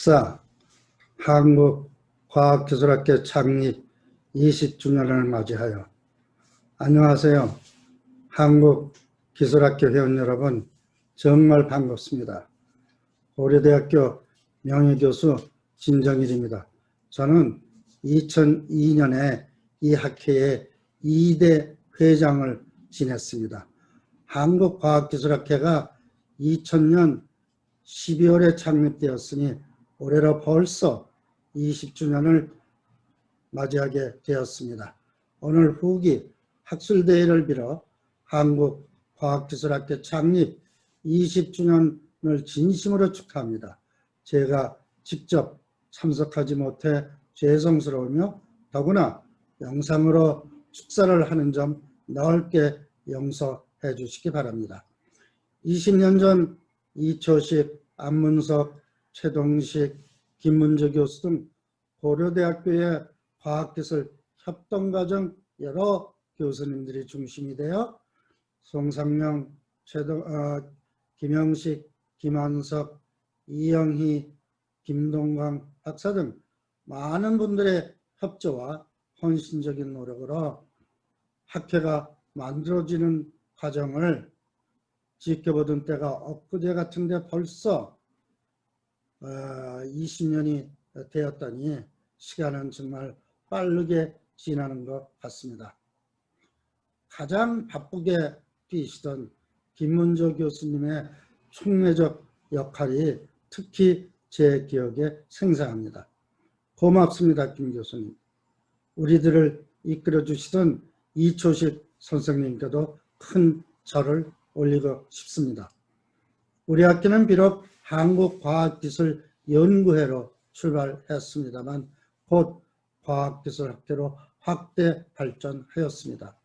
2014 한국과학기술학회 창립 20주년을 맞이하여 안녕하세요. 한국기술학회 회원 여러분 정말 반갑습니다. 고려대학교 명예교수 진정일입니다. 저는 2002년에 이 학회의 2대 회장을 지냈습니다. 한국과학기술학회가 2000년 12월에 창립되었으니 올해로 벌써 20주년을 맞이하게 되었습니다. 오늘 후기 학술대회를 빌어 한국과학기술학회 창립 20주년을 진심으로 축하합니다. 제가 직접 참석하지 못해 죄송스러우며 더구나 영상으로 축사를 하는 점 넓게 용서해 주시기 바랍니다. 20년 전 이초식, 안문석, 최동식, 김문주 교수 등 고려대학교의 과학기술 협동과정 여러 교수님들이 중심이 되어 송상명, 최동, 어, 김영식, 김한석, 이영희, 김동광 박사 등 많은 분들의 협조와 헌신적인 노력으로 학회가 만들어지는 과정을 지켜보던 때가 엊그제 같은데 벌써 20년이 어, 되었다니 시간은 정말 빠르게 지나는 것 같습니다. 가장 바쁘게 뛰시던 김문조 교수님의 총매적 역할이 특히 제 기억에 생생합니다. 고맙습니다. 김 교수님. 우리들을 이끌어 주시던 이초식 선생님께도 큰 절을 올리고 싶습니다. 우리 학교는 비록 한국과학기술연구회로 출발했습니다만 곧 과학기술학교로 확대 발전하였습니다.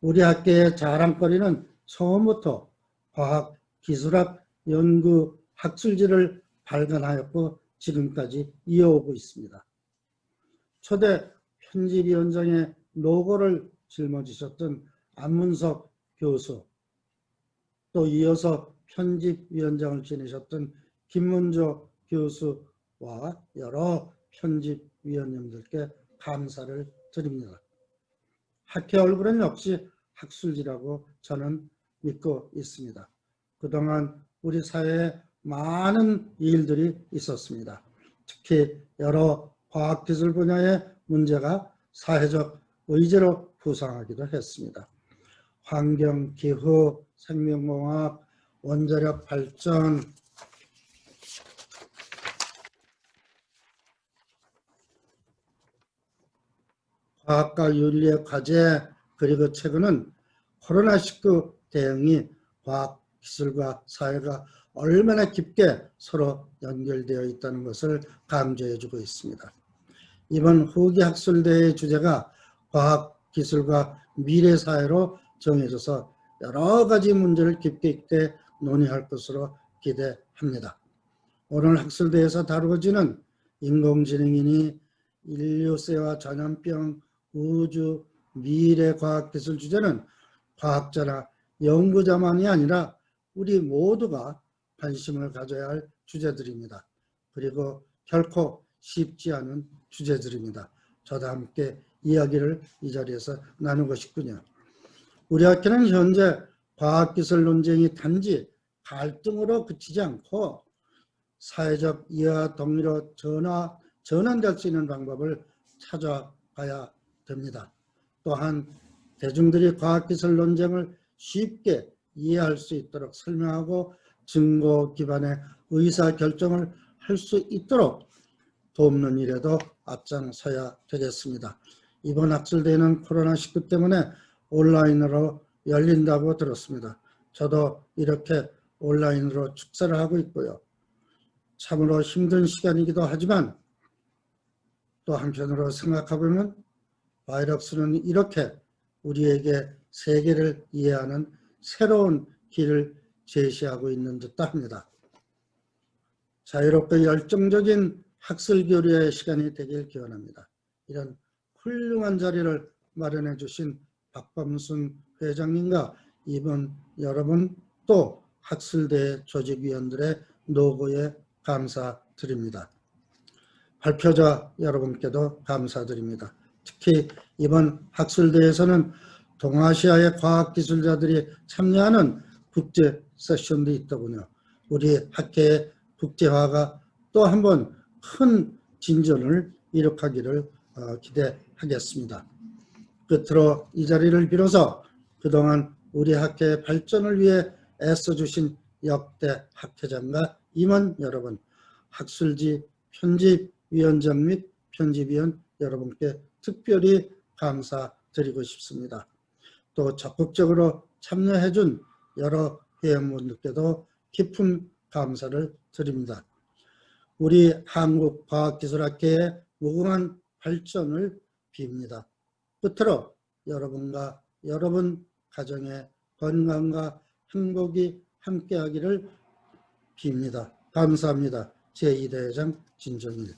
우리 학교의 자랑거리는 처음부터 과학기술학 연구 학술지를 발간하였고 지금까지 이어오고 있습니다. 초대 편집위원장의 노고를 짊어지셨던 안문석 교수 또 이어서 편집위원장을 지내셨던 김문조 교수와 여러 편집위원님들께 감사를 드립니다. 학회 얼굴은 역시 학술지라고 저는 믿고 있습니다. 그동안 우리 사회에 많은 일들이 있었습니다. 특히 여러 과학기술 분야의 문제가 사회적 의제로 부상하기도 했습니다. 환경, 기후, 생명공학, 원자력 발전, 과학과 윤리의 과제 그리고 최근은 코로나19 대응이 과학, 기술과 사회가 얼마나 깊게 서로 연결되어 있다는 것을 강조해 주고 있습니다. 이번 후기 학술대회 주제가 과학, 기술과 미래 사회로 정해져서 여러 가지 문제를 깊게 있게 논의할 것으로 기대합니다. 오늘 학술대에서 다루어지는 인공지능이니 인류세와 전염병, 우주, 미래 과학기술 주제는 과학자나 연구자만이 아니라 우리 모두가 관심을 가져야 할 주제들입니다. 그리고 결코 쉽지 않은 주제들입니다. 저도 함께 이야기를 이 자리에서 나누고 싶군요. 우리 학교는 현재 과학기술 논쟁이 단지 갈등으로 그치지 않고 사회적 이해와 동의로 전화, 전환될 수 있는 방법을 찾아가야 됩니다. 또한 대중들이 과학기술 논쟁을 쉽게 이해할 수 있도록 설명하고 증거 기반의 의사결정을 할 수 있도록 돕는 일에도 앞장서야 되겠습니다. 이번 학술대회는 코로나19 때문에 온라인으로 열린다고 들었습니다. 저도 이렇게 온라인으로 축사를 하고 있고요. 참으로 힘든 시간이기도 하지만 또 한편으로 생각해보면 바이러스는 이렇게 우리에게 세계를 이해하는 새로운 길을 제시하고 있는 듯도 합니다. 자유롭고 열정적인 학술 교류의 시간이 되길 기원합니다. 이런 훌륭한 자리를 마련해 주신 박범순 회장님과 이번 여러분 또 학술대 조직위원들의 노고에 감사드립니다. 발표자 여러분께도 감사드립니다. 특히 이번 학술대회에서는 동아시아의 과학기술자들이 참여하는 국제 세션도 있더군요. 우리 학회의 국제화가 또 한 번 큰 진전을 이룩하기를 어, 기대하겠습니다. 끝으로 이 자리를 빌어서 그동안 우리 학회의 발전을 위해 애써주신 역대 학회장과 임원 여러분, 학술지 편집위원장 및 편집위원 여러분께 특별히 감사드리고 싶습니다. 또 적극적으로 참여해준 여러 회원분들께도 깊은 감사를 드립니다. 우리 한국과학기술학회의 무궁한 발전을 빕니다. 끝으로 여러분과 여러분 가정의 건강과 행복이 함께하기를 빕니다. 감사합니다. 제2대회장 진정일